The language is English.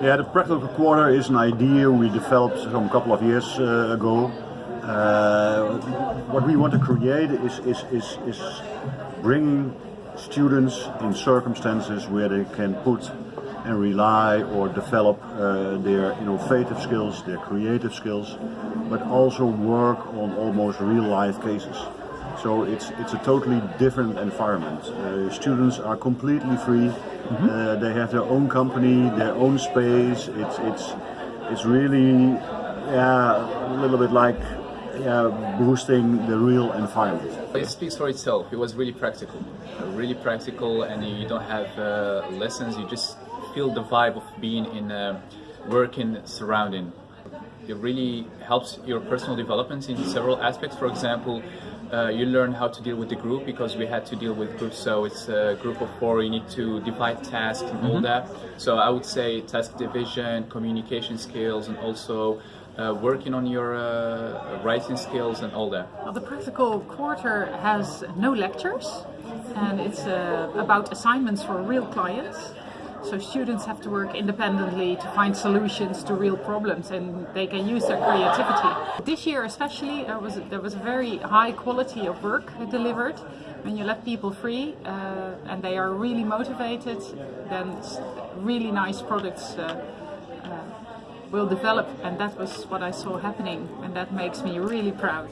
Yeah, the practical quarter is an idea we developed some couple of years uh, ago. Uh, what we want to create is, is, is, is bringing students in circumstances where they can put and rely or develop uh, their innovative skills, their creative skills, but also work on almost real life cases. So it's it's a totally different environment. Uh, students are completely free. Mm -hmm. uh, they have their own company, their own space. It's it's it's really yeah a little bit like yeah, boosting the real environment. It speaks for itself. It was really practical, really practical, and you don't have uh, lessons. You just feel the vibe of being in a working surrounding. It really helps your personal development in several aspects. For example, uh, you learn how to deal with the group because we had to deal with groups so it's a group of four you need to divide tasks and mm -hmm. all mm-hmm. that so i would say task division communication skills and also uh, working on your uh, writing skills and all that well, the practical quarter has no lectures and it's uh, about assignments for real clients so students have to work independently to find solutions to real problems and they can use their creativity. This year especially there was, there was a very high quality of work delivered. When you let people free uh, and they are really motivated then really nice products uh, uh, will develop and that was what I saw happening and that makes me really proud.